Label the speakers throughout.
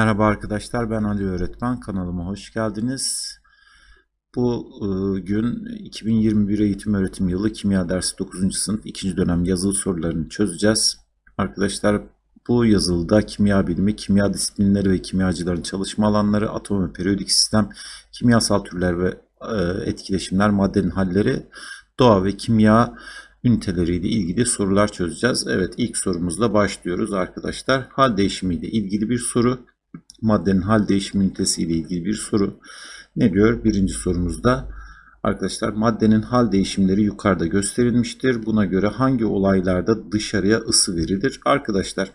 Speaker 1: Merhaba arkadaşlar ben Ali Öğretmen kanalıma hoş geldiniz. Bu e, gün 2021 eğitim öğretim yılı kimya dersi 9. sınıf 2. dönem yazılı sorularını çözeceğiz. Arkadaşlar bu yazılıda kimya bilimi, kimya disiplinleri ve kimyacıların çalışma alanları, atom ve periyodik sistem, kimyasal türler ve e, etkileşimler, maddenin halleri, doğa ve kimya üniteleriyle ilgili sorular çözeceğiz. Evet ilk sorumuzla başlıyoruz arkadaşlar. Hal değişimiyle ilgili bir soru maddenin hal değişimi ünitesi ile ilgili bir soru. Ne diyor? Birinci sorumuzda arkadaşlar maddenin hal değişimleri yukarıda gösterilmiştir. Buna göre hangi olaylarda dışarıya ısı verilir? Arkadaşlar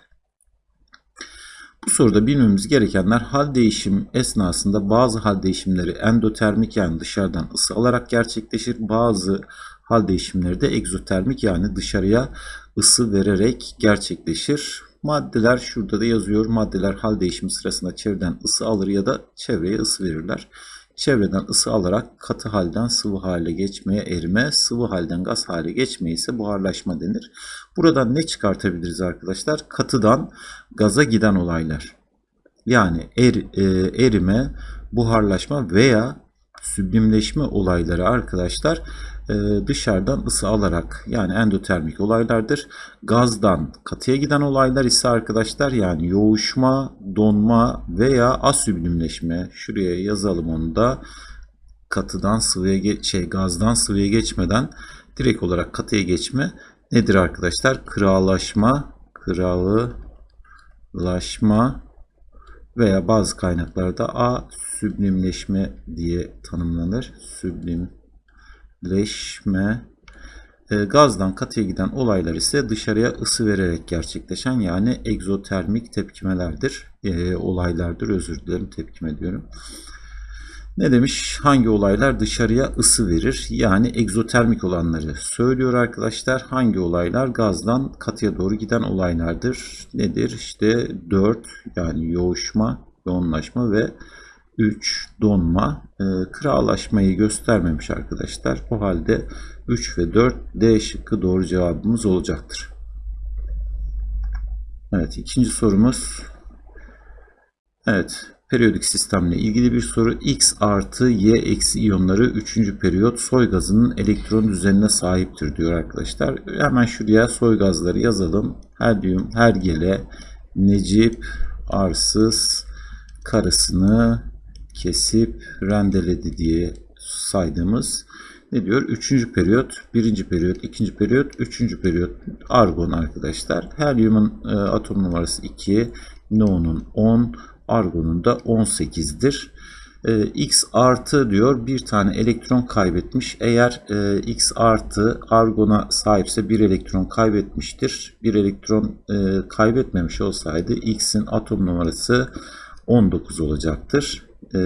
Speaker 1: bu soruda bilmemiz gerekenler hal değişim esnasında bazı hal değişimleri endotermik yani dışarıdan ısı alarak gerçekleşir. Bazı hal değişimleri de egzotermik yani dışarıya ısı vererek gerçekleşir. Maddeler şurada da yazıyor. Maddeler hal değişimi sırasında çevreden ısı alır ya da çevreye ısı verirler. Çevreden ısı alarak katı halden sıvı hale geçmeye erime, sıvı halden gaz hale geçmeye ise buharlaşma denir. Buradan ne çıkartabiliriz arkadaşlar? Katıdan gaza giden olaylar. Yani er, e, erime, buharlaşma veya süblimleşme olayları arkadaşlar dışarıdan ısı alarak yani endotermik olaylardır. Gazdan katıya giden olaylar ise arkadaşlar yani yoğuşma, donma veya asüblimleşme. Şuraya yazalım onu da katıdan sıvıya şey gazdan sıvıya geçmeden direkt olarak katıya geçme nedir arkadaşlar? Kıralaşma, kıralaşma veya bazı kaynaklarda A diye tanımlanır. Süblim leşme e, gazdan katıya giden olaylar ise dışarıya ısı vererek gerçekleşen yani egzotermik tepkimelerdir. E, olaylardır özür dilerim tepkime diyorum. Ne demiş? Hangi olaylar dışarıya ısı verir? Yani egzotermik olanları söylüyor arkadaşlar. Hangi olaylar gazdan katıya doğru giden olaylardır? Nedir? İşte 4 yani yoğuşma, yoğunlaşma ve 3 donma e, kıralaşmayı göstermemiş arkadaşlar. O halde 3 ve 4 D şıkkı doğru cevabımız olacaktır. Evet ikinci sorumuz. Evet periyodik sistemle ilgili bir soru. X artı Y eksi iyonları 3. periyot soy gazının elektron düzenine sahiptir diyor arkadaşlar. Hemen şuraya soy gazları yazalım. Helyum, hergele, necip, arsız, karısını, kesip rendeledi diye saydığımız ne diyor? Üçüncü periyot, birinci periyot, ikinci periyot, üçüncü periyot argon arkadaşlar. Helyumun e, atom numarası 2, neonun 10, argonun da 18'dir. E, X artı diyor bir tane elektron kaybetmiş. Eğer e, X artı argona sahipse bir elektron kaybetmiştir. Bir elektron e, kaybetmemiş olsaydı X'in atom numarası 19 olacaktır e,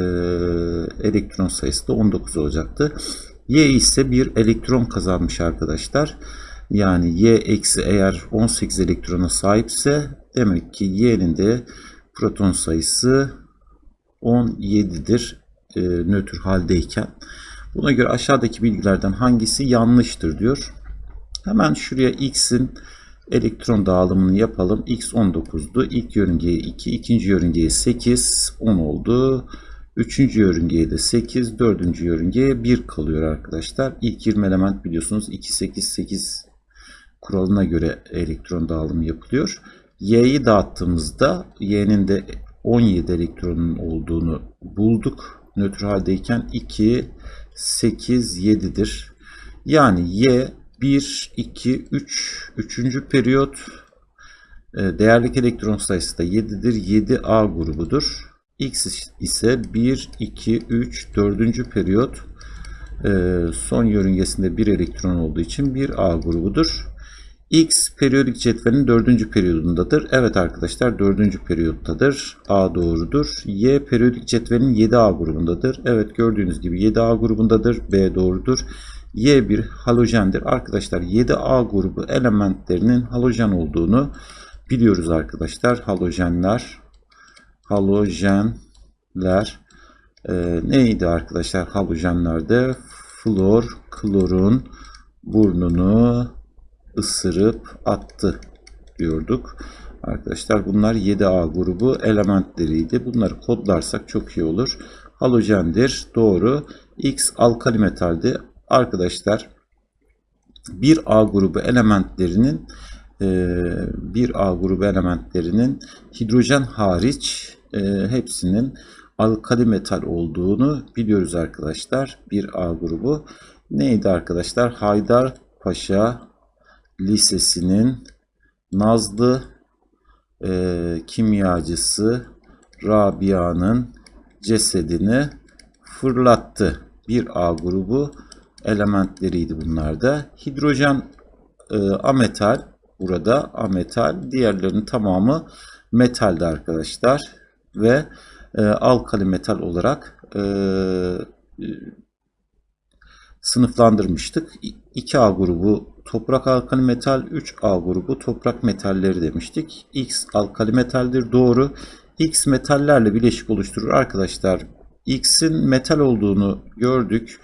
Speaker 1: elektron sayısı da 19 olacaktı. Y ise bir elektron kazanmış arkadaşlar. Yani Y eksi eğer 18 elektrona sahipse demek ki Y'nin de proton sayısı 17'dir e, nötr haldeyken. Buna göre aşağıdaki bilgilerden hangisi yanlıştır diyor. Hemen şuraya X'in elektron dağılımını yapalım. X 19'du. İlk yörüngeye 2, ikinci yörüngeye 8, 10 oldu. Üçüncü yörüngeye de 8, dördüncü yörüngeye 1 kalıyor arkadaşlar. İlk 20 element biliyorsunuz 2, 8, 8 kuralına göre elektron dağılımı yapılıyor. Y'yi dağıttığımızda Y'nin de 17 elektronun olduğunu bulduk. Nötr haldeyken 2, 8, 7'dir. Yani Y 1, 2, 3, 3. periyot e, değerlik elektron sayısı da 7'dir. 7A grubudur. X ise 1, 2, 3, 4. periyot e, son yörüngesinde bir elektron olduğu için bir A grubudur. X periyodik cetvelin 4. periyodundadır. Evet arkadaşlar 4. periyottadır. A doğrudur. Y periyodik cetvelin 7A grubundadır. Evet gördüğünüz gibi 7A grubundadır. B doğrudur. Y bir halojendir. Arkadaşlar 7A grubu elementlerinin halojen olduğunu biliyoruz arkadaşlar. Halojenler halojenler e, neydi arkadaşlar halojenlerde flor klorun burnunu ısırıp attı diyorduk. Arkadaşlar bunlar 7A grubu elementleriydi. Bunları kodlarsak çok iyi olur. Halojendir. Doğru. X alkali metaldi. Arkadaşlar 1A grubu elementlerinin bir A grubu elementlerinin hidrojen hariç e, hepsinin alkali metal olduğunu biliyoruz arkadaşlar. Bir A grubu neydi arkadaşlar? Haydarpaşa Lisesi'nin Nazlı e, kimyacısı Rabia'nın cesedini fırlattı. Bir A grubu elementleriydi bunlar da. Hidrojen e, ametal burada ametal. Diğerlerinin tamamı metalde arkadaşlar. Ve e, alkali metal olarak e, sınıflandırmıştık. 2A grubu toprak alkali metal, 3A grubu toprak metalleri demiştik. X alkali metaldir doğru. X metallerle bileşik oluşturur arkadaşlar. X'in metal olduğunu gördük.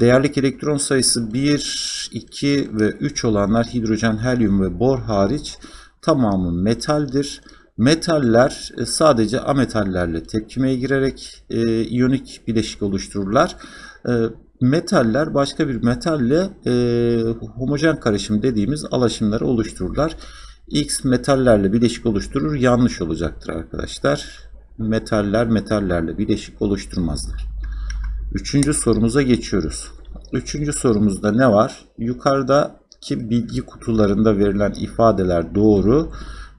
Speaker 1: Değerlik elektron sayısı 1, 2 ve 3 olanlar hidrojen, helyum ve bor hariç tamamı metaldir. Metaller e, sadece ametallerle tepkimeye girerek e, iyonik bileşik oluştururlar. E, metaller başka bir metalle e, homojen karışım dediğimiz alaşımları oluştururlar. X metallerle bileşik oluşturur yanlış olacaktır arkadaşlar. Metaller metallerle bileşik oluşturmazlar. Üçüncü sorumuza geçiyoruz. Üçüncü sorumuzda ne var? Yukarıdaki bilgi kutularında verilen ifadeler doğru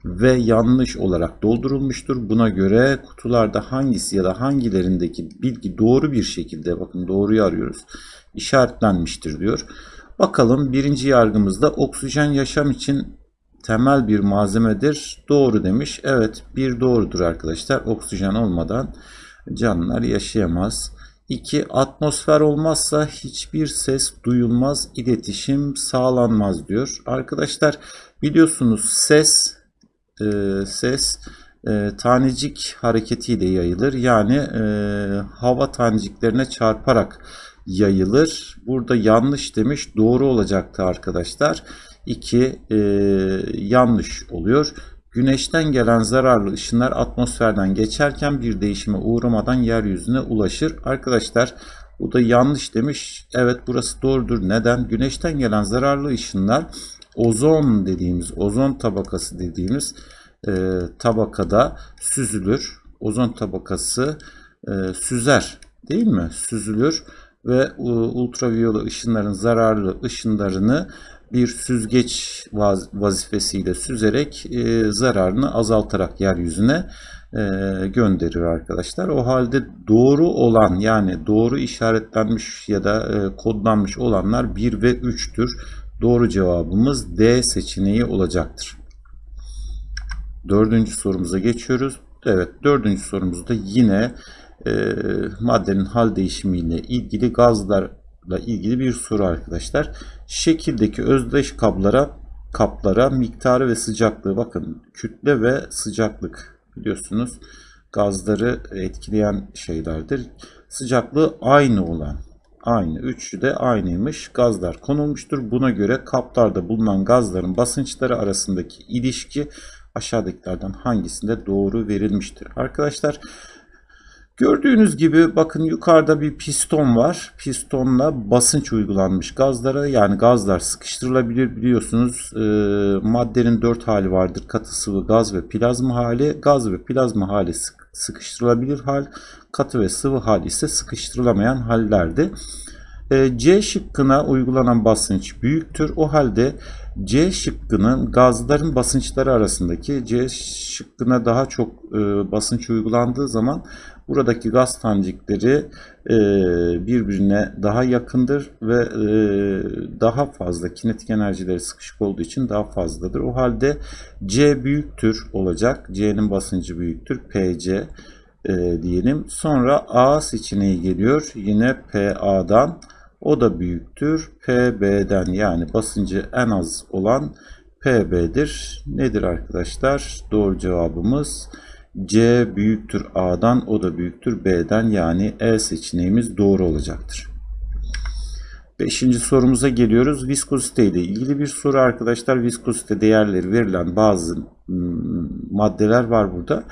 Speaker 1: ve yanlış olarak doldurulmuştur. Buna göre kutularda hangisi ya da hangilerindeki bilgi doğru bir şekilde bakın doğruyu arıyoruz işaretlenmiştir diyor. Bakalım birinci yargımızda oksijen yaşam için temel bir malzemedir. Doğru demiş. Evet bir doğrudur arkadaşlar. Oksijen olmadan canlılar yaşayamaz. 2. Atmosfer olmazsa hiçbir ses duyulmaz, iletişim sağlanmaz diyor. Arkadaşlar biliyorsunuz ses e, ses e, tanecik hareketiyle yayılır. Yani e, hava taneciklerine çarparak yayılır. Burada yanlış demiş. Doğru olacaktı arkadaşlar. 2 e, yanlış oluyor. Güneşten gelen zararlı ışınlar atmosferden geçerken bir değişime uğramadan yeryüzüne ulaşır. Arkadaşlar bu da yanlış demiş. Evet burası doğrudur. Neden? Güneşten gelen zararlı ışınlar ozon dediğimiz, ozon tabakası dediğimiz e, tabakada süzülür. Ozon tabakası e, süzer değil mi? Süzülür ve ultraviyole ışınların zararlı ışınlarını bir süzgeç vazifesiyle süzerek e, zararını azaltarak yeryüzüne e, gönderir arkadaşlar. O halde doğru olan yani doğru işaretlenmiş ya da e, kodlanmış olanlar 1 ve 3'tür. Doğru cevabımız D seçeneği olacaktır. Dördüncü sorumuza geçiyoruz. Evet dördüncü sorumuzda yine e, maddenin hal değişimiyle ilgili gazlarla ilgili bir soru arkadaşlar. Şekildeki özdeş kaplara kaplara miktarı ve sıcaklığı bakın kütle ve sıcaklık biliyorsunuz gazları etkileyen şeylerdir. Sıcaklığı aynı olan aynı. Üçü de aynıymış. Gazlar konulmuştur. Buna göre kaplarda bulunan gazların basınçları arasındaki ilişki aşağıdakilerden hangisinde doğru verilmiştir? Arkadaşlar Gördüğünüz gibi bakın yukarıda bir piston var. Pistonla basınç uygulanmış gazlara yani gazlar sıkıştırılabilir biliyorsunuz. E, maddenin dört hali vardır. Katı sıvı gaz ve plazma hali. Gaz ve plazma hali sıkıştırılabilir hal. Katı ve sıvı hal ise sıkıştırılamayan hallerdi. E, C şıkkına uygulanan basınç büyüktür. O halde C şıkkının gazların basınçları arasındaki C şıkkına daha çok e, basınç uygulandığı zaman buradaki gaz tanecikleri e, birbirine daha yakındır ve e, daha fazla kinetik enerjileri sıkışık olduğu için daha fazladır. O halde C büyüktür olacak. C'nin basıncı büyüktür. PC e, diyelim. Sonra A seçeneği geliyor. Yine PA'dan o da büyüktür. PB'den yani basıncı en az olan PB'dir. Nedir arkadaşlar? Doğru cevabımız C büyüktür A'dan o da büyüktür B'den yani E seçeneğimiz doğru olacaktır. Beşinci sorumuza geliyoruz. Viskozite ile ilgili bir soru arkadaşlar. Viskozite değerleri verilen bazı hmm, maddeler var burada.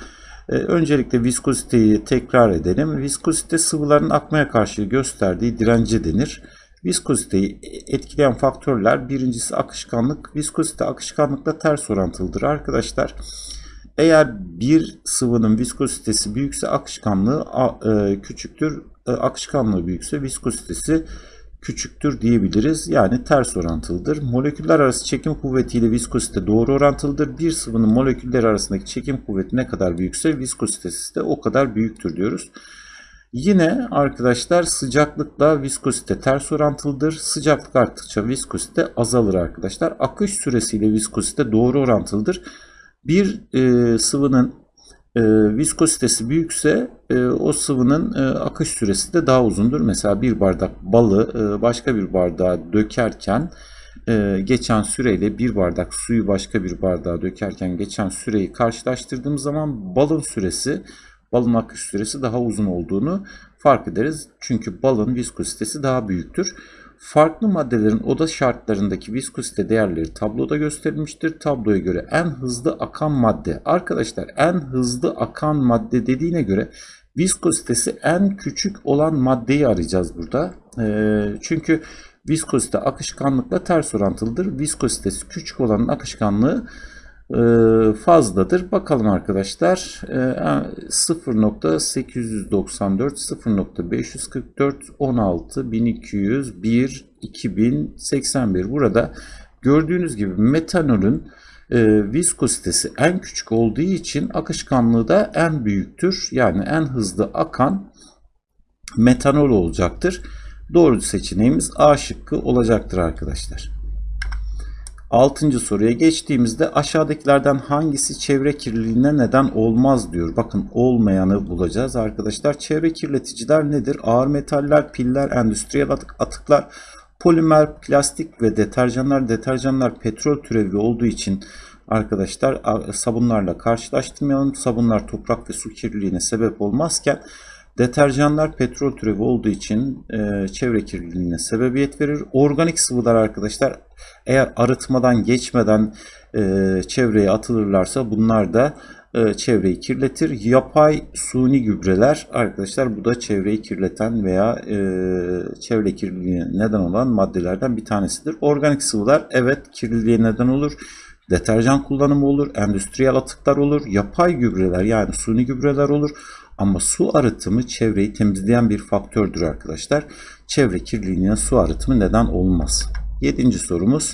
Speaker 1: E, öncelikle viskoziteyi tekrar edelim. Viskozite sıvıların akmaya karşı gösterdiği direnci denir. Viskoziteyi etkileyen faktörler birincisi akışkanlık. Viskozite akışkanlıkla ters orantılıdır arkadaşlar. Eğer bir sıvının viskozitesi büyükse akışkanlığı e, küçüktür. E, akışkanlığı büyükse viskozitesi küçüktür diyebiliriz. Yani ters orantılıdır. Moleküller arası çekim kuvvetiyle viskozite doğru orantılıdır. Bir sıvının moleküller arasındaki çekim kuvveti ne kadar büyükse viskozitesi de o kadar büyüktür diyoruz. Yine arkadaşlar sıcaklıkla viskozite ters orantılıdır. Sıcaklık arttıkça viskozite azalır arkadaşlar. Akış süresiyle viskozite doğru orantılıdır. Bir e, sıvının e, viskozitesi büyükse e, o sıvının e, akış süresi de daha uzundur. Mesela bir bardak balı e, başka bir bardağa dökerken e, geçen süreyle bir bardak suyu başka bir bardağa dökerken geçen süreyi karşılaştırdığımız zaman balın süresi balın akış süresi daha uzun olduğunu fark ederiz. Çünkü balın viskozitesi daha büyüktür. Farklı maddelerin oda şartlarındaki viskozite değerleri tabloda gösterilmiştir. Tabloya göre en hızlı akan madde. Arkadaşlar en hızlı akan madde dediğine göre viskozitesi en küçük olan maddeyi arayacağız burada. E, çünkü viskozite akışkanlıkla ters orantılıdır. Viskozitesi küçük olanın akışkanlığı ee, fazladır. Bakalım arkadaşlar 0.894 0.544 16 1200 1 2081 burada gördüğünüz gibi metanolün e, viskozitesi en küçük olduğu için akışkanlığı da en büyüktür. Yani en hızlı akan metanol olacaktır. Doğru seçeneğimiz A şıkkı olacaktır arkadaşlar. Altıncı soruya geçtiğimizde aşağıdakilerden hangisi çevre kirliliğine neden olmaz diyor. Bakın olmayanı bulacağız arkadaşlar. Çevre kirleticiler nedir? Ağır metaller, piller, endüstriyel atıklar, polimer, plastik ve deterjanlar. Deterjanlar petrol türevi olduğu için arkadaşlar sabunlarla karşılaştırmayalım. Sabunlar toprak ve su kirliliğine sebep olmazken Deterjanlar petrol türevi olduğu için e, çevre kirliliğine sebebiyet verir. Organik sıvılar arkadaşlar eğer arıtmadan geçmeden e, çevreye atılırlarsa bunlar da e, çevreyi kirletir. Yapay suni gübreler arkadaşlar bu da çevreyi kirleten veya e, çevre kirliliğine neden olan maddelerden bir tanesidir. Organik sıvılar evet kirliliğe neden olur. Deterjan kullanımı olur, endüstriyel atıklar olur, yapay gübreler yani suni gübreler olur. Ama su arıtımı çevreyi temizleyen bir faktördür arkadaşlar. Çevre kirliliğine su arıtımı neden olmaz. Yedinci sorumuz.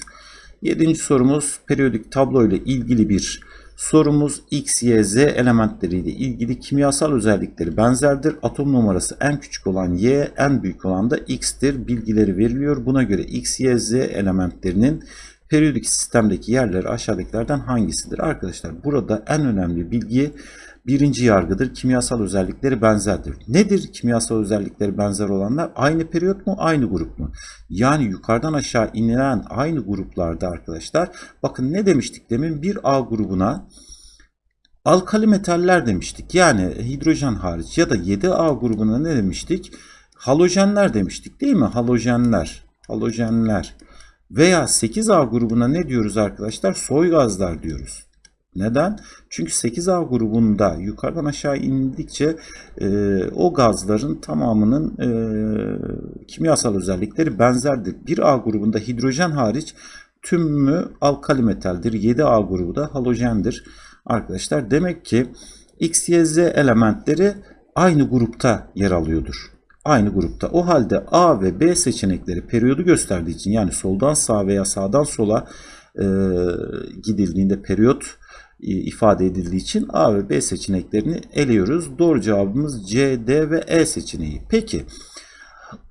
Speaker 1: Yedinci sorumuz periyodik tablo ile ilgili bir sorumuz. X, Y, Z elementleriyle ilgili kimyasal özellikleri benzerdir. Atom numarası en küçük olan Y, en büyük olan da X'tir. Bilgileri veriliyor. Buna göre X, Y, Z elementlerinin periyodik sistemdeki yerleri aşağıdakilerden hangisidir? Arkadaşlar burada en önemli bilgi birinci yargıdır. Kimyasal özellikleri benzerdir. Nedir kimyasal özellikleri benzer olanlar? Aynı periyot mu? Aynı grup mu? Yani yukarıdan aşağı inilen aynı gruplarda arkadaşlar. Bakın ne demiştik demin? Bir A grubuna alkali metaller demiştik. Yani hidrojen hariç ya da 7A grubuna ne demiştik? Halojenler demiştik değil mi? Halojenler. Halojenler. Veya 8A grubuna ne diyoruz arkadaşlar? Soy gazlar diyoruz. Neden? Çünkü 8A grubunda yukarıdan aşağı indikçe e, o gazların tamamının e, kimyasal özellikleri benzerdir. 1A grubunda hidrojen hariç tümü alkali metaldir. 7A grubu da halojendir. Arkadaşlar demek ki X, Y, Z elementleri aynı grupta yer alıyordur. Aynı grupta. O halde A ve B seçenekleri periyodu gösterdiği için yani soldan sağa veya sağdan sola e, gidildiğinde periyot ifade edildiği için A ve B seçeneklerini eliyoruz. Doğru cevabımız C, D ve E seçeneği. Peki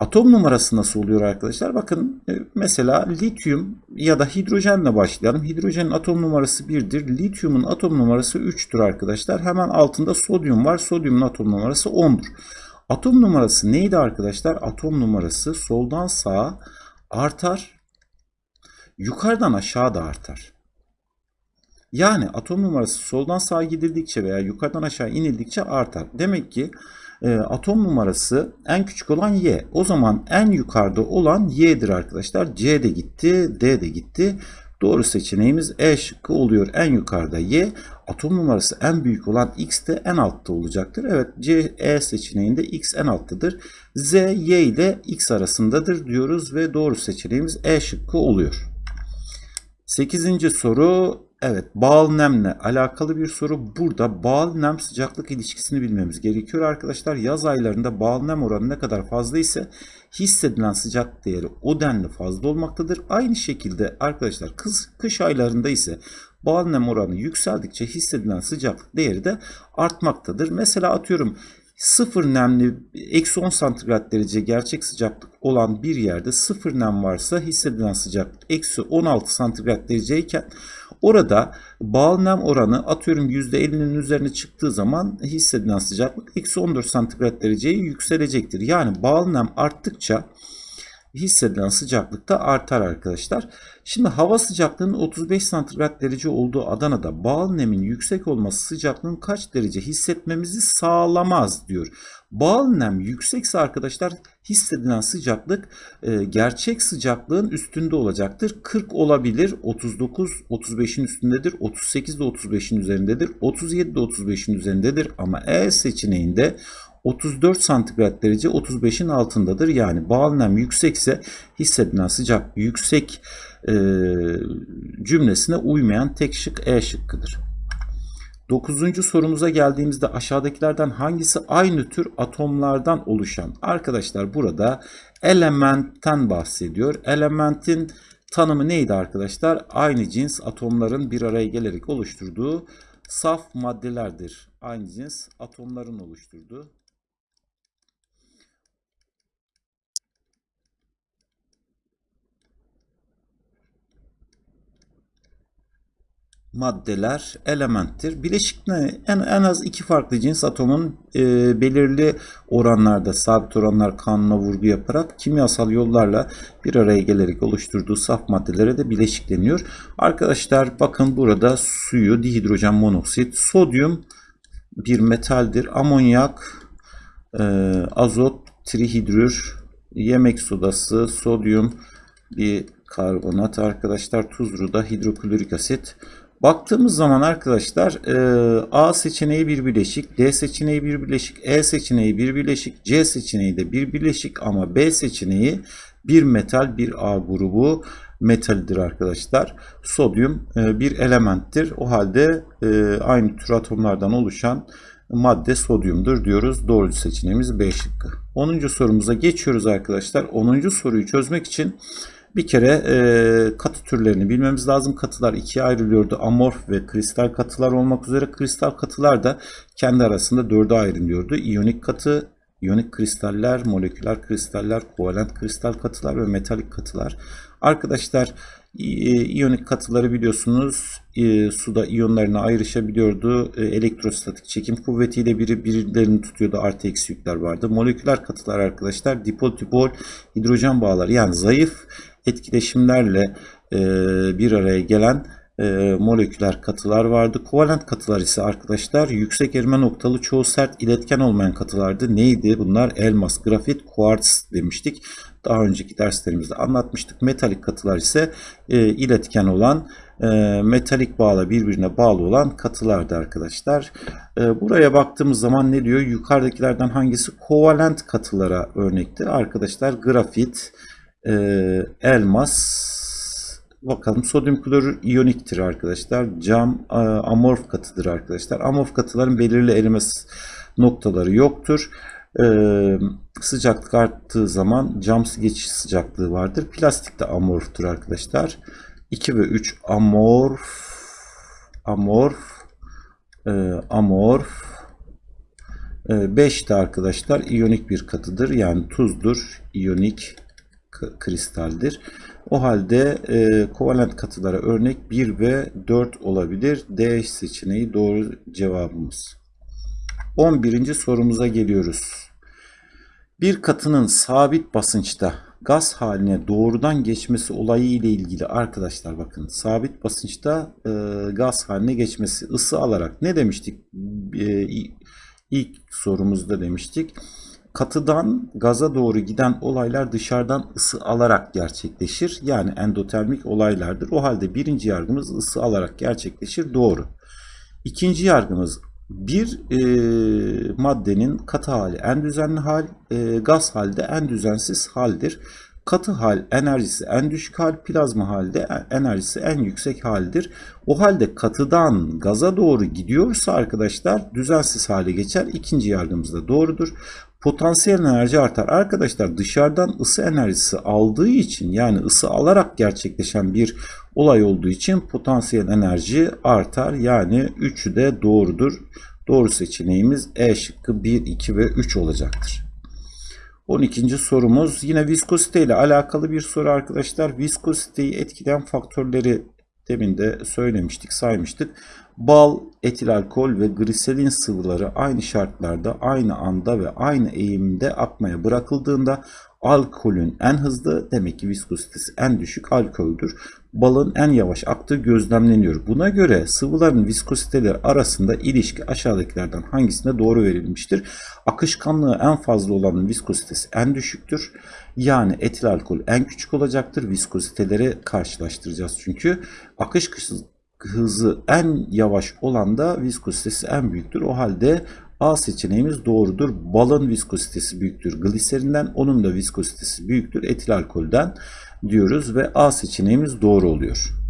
Speaker 1: atom numarası nasıl oluyor arkadaşlar? Bakın e, mesela lityum ya da hidrojenle başlayalım. Hidrojenin atom numarası 1'dir. Lityumun atom numarası 3'tür arkadaşlar. Hemen altında sodyum var. Sodyumun atom numarası 10'dur. Atom numarası neydi arkadaşlar? Atom numarası soldan sağa artar. Yukarıdan aşağı da artar. Yani atom numarası soldan sağa gidildikçe veya yukarıdan aşağı inildikçe artar. Demek ki e, atom numarası en küçük olan Y. O zaman en yukarıda olan Y'dir arkadaşlar. C de gitti, D de gitti. Doğru seçeneğimiz E şıkkı oluyor. En yukarıda Y, atom numarası en büyük olan X de en altta olacaktır. Evet C, E seçeneğinde X en alttadır. Z, Y ile X arasındadır diyoruz ve doğru seçeneğimiz E şıkkı oluyor. Sekizinci soru evet bağıl nemle alakalı bir soru. Burada bağıl nem sıcaklık ilişkisini bilmemiz gerekiyor arkadaşlar. Yaz aylarında bağıl nem oranı ne kadar fazla ise hissedilen sıcak değeri o denli fazla olmaktadır. Aynı şekilde arkadaşlar kış, kış aylarında ise bağıl nem oranı yükseldikçe hissedilen sıcaklık değeri de artmaktadır. Mesela atıyorum sıfır nemli eksi 10 santigrat derece gerçek sıcaklık olan bir yerde sıfır nem varsa hissedilen sıcaklık eksi 16 santigrat dereceyken orada bağıl nem oranı atıyorum %50'nin üzerine çıktığı zaman hissedilen sıcaklık eksi 14 santigrat dereceye yükselecektir. Yani bağıl nem arttıkça hissedilen sıcaklık da artar arkadaşlar. Şimdi hava sıcaklığının 35 santigrat derece olduğu Adana'da bağıl nemin yüksek olması sıcaklığın kaç derece hissetmemizi sağlamaz diyor. Bağıl nem yüksekse arkadaşlar hissedilen sıcaklık e, gerçek sıcaklığın üstünde olacaktır. 40 olabilir, 39 35'in üstündedir, 38 de 35'in üzerindedir, 37 de 35'in üzerindedir ama E seçeneğinde 34 santigrat derece 35'in altındadır. Yani bağıl nem yüksekse hissedilen sıcak yüksek e, cümlesine uymayan tek şık E şıkkıdır. Dokuzuncu sorumuza geldiğimizde aşağıdakilerden hangisi aynı tür atomlardan oluşan? Arkadaşlar burada elementten bahsediyor. Elementin tanımı neydi arkadaşlar? Aynı cins atomların bir araya gelerek oluşturduğu saf maddelerdir. Aynı cins atomların oluşturduğu maddeler elementtir. Bileşik ne? En, en az iki farklı cins atomun e, belirli oranlarda sabit oranlar kanuna vurgu yaparak kimyasal yollarla bir araya gelerek oluşturduğu saf maddelere de bileşik deniyor. Arkadaşlar bakın burada suyu dihidrojen monoksit, sodyum bir metaldir. Amonyak, e, azot, trihidrür, yemek sodası, sodyum bir karbonat arkadaşlar, tuzlu da hidroklorik asit. Baktığımız zaman arkadaşlar e, A seçeneği bir bileşik, D seçeneği bir bileşik, E seçeneği bir bileşik, C seçeneği de bir bileşik ama B seçeneği bir metal, bir A grubu metaldir arkadaşlar. Sodyum e, bir elementtir. O halde e, aynı tür atomlardan oluşan madde sodyumdur diyoruz. Doğru seçeneğimiz B şıkkı. 10. sorumuza geçiyoruz arkadaşlar. 10. soruyu çözmek için bir kere e, katı türlerini bilmemiz lazım. Katılar ikiye ayrılıyordu. Amorf ve kristal katılar olmak üzere. Kristal katılar da kendi arasında dörde ayrılıyordu. İyonik katı, iyonik kristaller, moleküler kristaller, kovalent kristal katılar ve metalik katılar. Arkadaşlar iyonik katıları biliyorsunuz e, suda iyonlarına ayrışabiliyordu. E, elektrostatik çekim kuvvetiyle biri birilerini tutuyordu. Artı eksi yükler vardı. Moleküler katılar arkadaşlar dipol dipol hidrojen bağları yani zayıf etkileşimlerle e, bir araya gelen e, moleküler katılar vardı. Kovalent katılar ise arkadaşlar yüksek erime noktalı çoğu sert iletken olmayan katılardı. Neydi bunlar? Elmas, grafit, kuartz demiştik. Daha önceki derslerimizde anlatmıştık. Metalik katılar ise e, iletken olan e, metalik bağla birbirine bağlı olan katılardı arkadaşlar. E, buraya baktığımız zaman ne diyor? Yukarıdakilerden hangisi kovalent katılara örnekti? Arkadaşlar grafit, e, elmas, bakalım sodyum klorür iyoniktir arkadaşlar. Cam e, amorf katıdır arkadaşlar. Amorf katıların belirli erime noktaları yoktur. Ee, sıcaklık arttığı zaman cam geçiş sıcaklığı vardır. Plastik de amorftur arkadaşlar. 2 ve 3 amorf amorf e, amorf 5 e, de arkadaşlar iyonik bir katıdır. Yani tuzdur. iyonik kristaldir. O halde e, kovalent katılara örnek 1 ve 4 olabilir. D seçeneği doğru cevabımız. 11. sorumuza geliyoruz. Bir katının sabit basınçta gaz haline doğrudan geçmesi olayı ile ilgili arkadaşlar bakın sabit basınçta e, gaz haline geçmesi ısı alarak ne demiştik e, ilk sorumuzda demiştik katıdan gaza doğru giden olaylar dışarıdan ısı alarak gerçekleşir. Yani endotermik olaylardır. O halde birinci yargımız ısı alarak gerçekleşir. Doğru. İkinci yargımız bir e, maddenin katı hali en düzenli hal, e, gaz halde en düzensiz haldir. Katı hal enerjisi en düşük hal, plazma halde enerjisi en yüksek haldir. O halde katıdan gaza doğru gidiyorsa arkadaşlar düzensiz hale geçer. İkinci yargımız da doğrudur. Potansiyel enerji artar. Arkadaşlar dışarıdan ısı enerjisi aldığı için yani ısı alarak gerçekleşen bir olay olduğu için potansiyel enerji artar. Yani 3'ü de doğrudur. Doğru seçeneğimiz E şıkkı 1, 2 ve 3 olacaktır. 12. sorumuz yine viskozite ile alakalı bir soru arkadaşlar. Viskoziteyi etkileyen faktörleri demin de söylemiştik, saymıştık. Bal, etil alkol ve gliserin sıvıları aynı şartlarda, aynı anda ve aynı eğimde akmaya bırakıldığında alkolün en hızlı demek ki viskozitesi en düşük alkoldür. Balın en yavaş aktığı gözlemleniyor. Buna göre sıvıların viskoziteleri arasında ilişki aşağıdakilerden hangisine doğru verilmiştir? Akışkanlığı en fazla olanın viskozitesi en düşüktür. Yani etil alkol en küçük olacaktır. Viskoziteleri karşılaştıracağız çünkü. Akış hızı en yavaş olan da viskozitesi en büyüktür. O halde A seçeneğimiz doğrudur. Balın viskozitesi büyüktür gliserinden, onun da viskozitesi büyüktür etil alkolden diyoruz ve A seçeneğimiz doğru oluyor.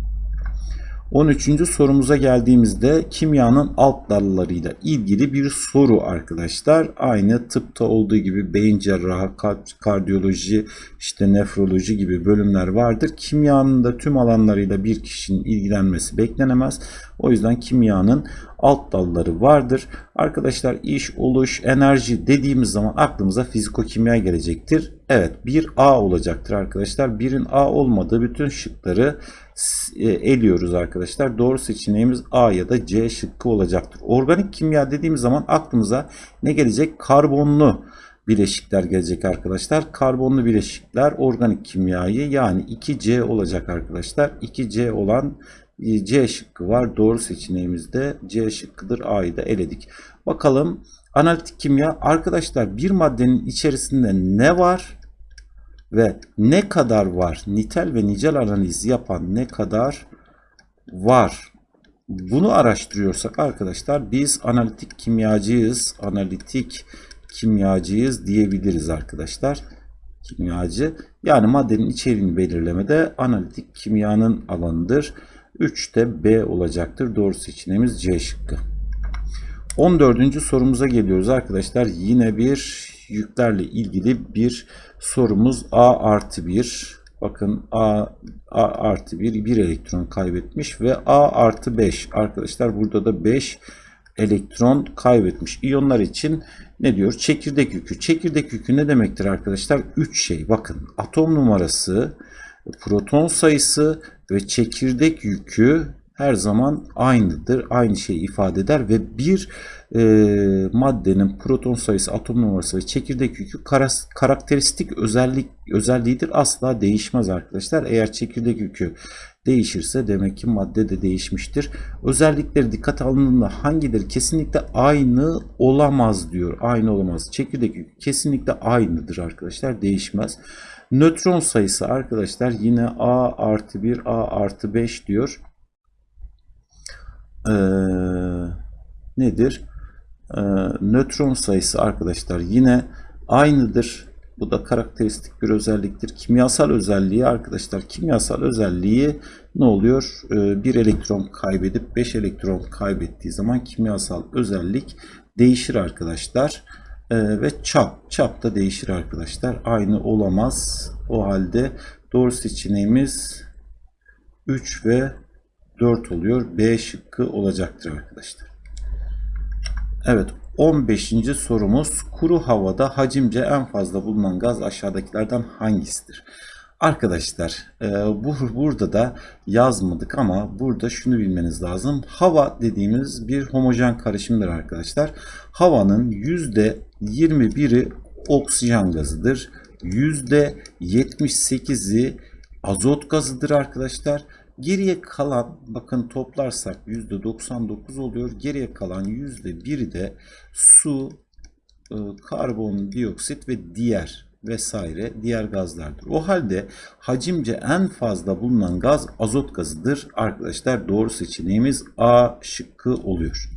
Speaker 1: 13. sorumuza geldiğimizde kimyanın alt dallarıyla ilgili bir soru arkadaşlar. Aynı tıpta olduğu gibi beyin cerrahı, kardiyoloji, işte nefroloji gibi bölümler vardır. Kimyanın da tüm alanlarıyla bir kişinin ilgilenmesi beklenemez. O yüzden kimyanın alt dalları vardır. Arkadaşlar iş, oluş, enerji dediğimiz zaman aklımıza fizikokimya gelecektir. Evet bir A olacaktır arkadaşlar. 1'in A olmadığı bütün şıkları eliyoruz arkadaşlar. Doğru seçeneğimiz A ya da C şıkkı olacaktır. Organik kimya dediğimiz zaman aklımıza ne gelecek? Karbonlu bileşikler gelecek arkadaşlar. Karbonlu bileşikler organik kimyayı yani 2C olacak arkadaşlar. 2C olan e, C şıkkı var. Doğru seçeneğimizde C şıkkıdır. A'yı da eledik. Bakalım analitik kimya arkadaşlar bir maddenin içerisinde ne var ve ne kadar var? Nitel ve nicel analiz yapan ne kadar var? Bunu araştırıyorsak arkadaşlar biz analitik kimyacıyız. Analitik kimyacıyız diyebiliriz arkadaşlar. Kimyacı yani maddenin içeriğini belirlemede analitik kimyanın alanıdır. 3 de B olacaktır. Doğru seçeneğimiz C şıkkı. 14. sorumuza geliyoruz arkadaşlar. Yine bir yüklerle ilgili bir sorumuz A artı 1. Bakın A, A artı 1 bir elektron kaybetmiş ve A artı 5 arkadaşlar burada da 5 elektron kaybetmiş. İyonlar için ne diyor? Çekirdek yükü. Çekirdek yükü ne demektir arkadaşlar? 3 şey. Bakın atom numarası, proton sayısı ve çekirdek yükü her zaman aynıdır. Aynı şeyi ifade eder ve bir e, maddenin proton sayısı, atom numarası ve çekirdek yükü karakteristik özellik özelliğidir. Asla değişmez arkadaşlar. Eğer çekirdek yükü değişirse demek ki madde de değişmiştir. Özellikleri dikkat alındığında hangileri kesinlikle aynı olamaz diyor. Aynı olamaz. Çekirdek yükü kesinlikle aynıdır arkadaşlar. Değişmez. Nötron sayısı arkadaşlar yine A artı 1, A artı 5 diyor. Ee, nedir? Ee, nötron sayısı arkadaşlar yine aynıdır. Bu da karakteristik bir özelliktir. Kimyasal özelliği arkadaşlar kimyasal özelliği ne oluyor? Ee, bir elektron kaybedip 5 elektron kaybettiği zaman kimyasal özellik değişir arkadaşlar. Ee, ve çap. Çap da değişir arkadaşlar. Aynı olamaz. O halde doğru seçeneğimiz 3 ve 4 oluyor. B şıkkı olacaktır arkadaşlar. Evet 15. sorumuz kuru havada hacimce en fazla bulunan gaz aşağıdakilerden hangisidir? Arkadaşlar e, bu burada da yazmadık ama burada şunu bilmeniz lazım. Hava dediğimiz bir homojen karışımdır arkadaşlar. Havanın %21'i oksijen gazıdır. %78'i azot gazıdır arkadaşlar. Geriye kalan bakın toplarsak %99 oluyor. Geriye kalan %1'i de su e, karbondioksit ve diğer vesaire diğer gazlardır. O halde hacimce en fazla bulunan gaz azot gazıdır. Arkadaşlar doğru seçeneğimiz A şıkkı oluyor.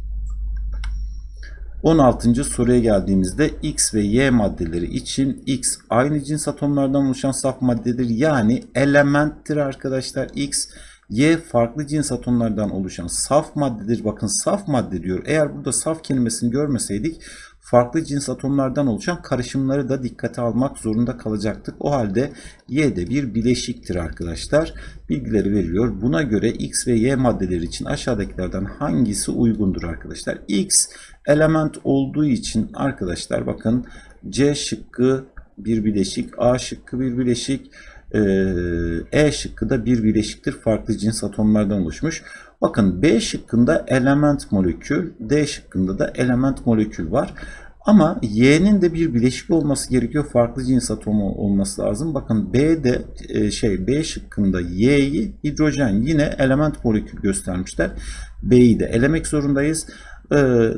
Speaker 1: 16. soruya geldiğimizde X ve Y maddeleri için X aynı cins atomlardan oluşan saf maddedir. Yani elementtir arkadaşlar. X Y farklı cins atomlardan oluşan saf maddedir. Bakın saf madde diyor. Eğer burada saf kelimesini görmeseydik farklı cins atomlardan oluşan karışımları da dikkate almak zorunda kalacaktık. O halde Y de bir bileşiktir arkadaşlar. Bilgileri veriyor. Buna göre X ve Y maddeleri için aşağıdakilerden hangisi uygundur arkadaşlar? X element olduğu için arkadaşlar bakın C şıkkı bir bileşik, A şıkkı bir bileşik, E şıkkı da bir bileşiktir. Farklı cins atomlardan oluşmuş. Bakın B şıkkında element molekül, D şıkkında da element molekül var. Ama Y'nin de bir bileşik olması gerekiyor. Farklı cins atomu olması lazım. Bakın B'de e, şey B şıkkında Y'yi hidrojen yine element molekül göstermişler. B'yi de elemek zorundayız. Ee,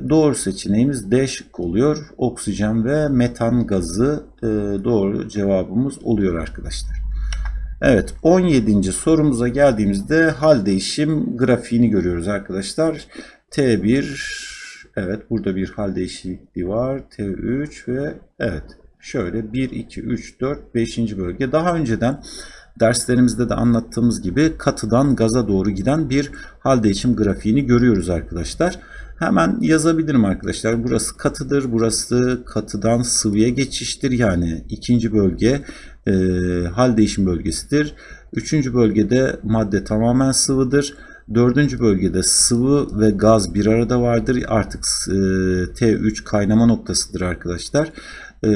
Speaker 1: doğru seçeneğimiz D şıkkı oluyor. Oksijen ve metan gazı e, doğru cevabımız oluyor arkadaşlar. Evet 17. sorumuza geldiğimizde hal değişim grafiğini görüyoruz arkadaşlar. T1 evet burada bir hal değişikliği var. T3 ve evet şöyle 1, 2, 3, 4, 5. bölge. Daha önceden derslerimizde de anlattığımız gibi katıdan gaza doğru giden bir hal değişim grafiğini görüyoruz arkadaşlar. Hemen yazabilirim arkadaşlar. Burası katıdır. Burası katıdan sıvıya geçiştir. Yani ikinci bölge e, hal değişim bölgesidir. Üçüncü bölgede madde tamamen sıvıdır. Dördüncü bölgede sıvı ve gaz bir arada vardır. Artık e, T3 kaynama noktasıdır arkadaşlar. E,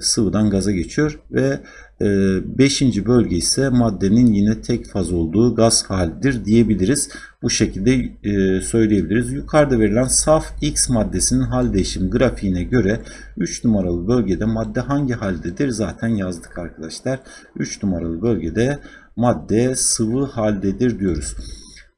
Speaker 1: sıvıdan gaza geçiyor ve beşinci bölge ise maddenin yine tek faz olduğu gaz halidir diyebiliriz. Bu şekilde e, söyleyebiliriz. Yukarıda verilen saf X maddesinin hal değişim grafiğine göre 3 numaralı bölgede madde hangi haldedir? Zaten yazdık arkadaşlar. 3 numaralı bölgede madde sıvı haldedir diyoruz.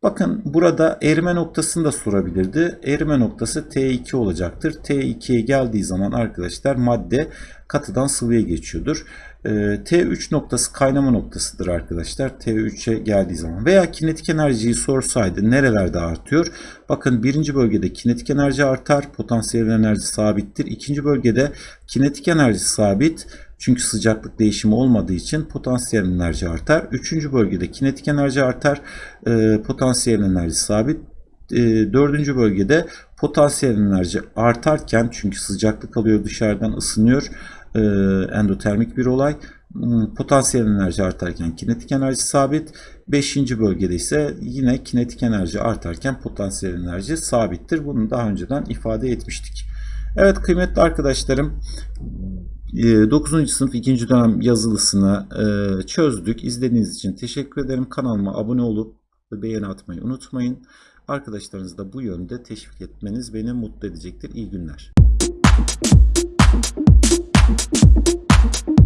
Speaker 1: Bakın burada erime noktasını da sorabilirdi. Erime noktası T2 olacaktır. T2'ye geldiği zaman arkadaşlar madde katıdan sıvıya geçiyordur. Ee, T3 noktası kaynama noktasıdır arkadaşlar. T3'e geldiği zaman veya kinetik enerjiyi sorsaydı nerelerde artıyor? Bakın birinci bölgede kinetik enerji artar. Potansiyel enerji sabittir. İkinci bölgede kinetik enerji sabit. Çünkü sıcaklık değişimi olmadığı için potansiyel enerji artar. Üçüncü bölgede kinetik enerji artar. E, potansiyel enerji sabit. E, dördüncü bölgede potansiyel enerji artarken çünkü sıcaklık alıyor dışarıdan ısınıyor. E, endotermik bir olay. Hmm, potansiyel enerji artarken kinetik enerji sabit. Beşinci bölgede ise yine kinetik enerji artarken potansiyel enerji sabittir. Bunu daha önceden ifade etmiştik. Evet kıymetli arkadaşlarım 9. Ee, sınıf 2. dönem yazılısını e, çözdük. İzlediğiniz için teşekkür ederim. Kanalıma abone olup beğeni atmayı unutmayın. Arkadaşlarınızı da bu yönde teşvik etmeniz beni mutlu edecektir. İyi günler. thank you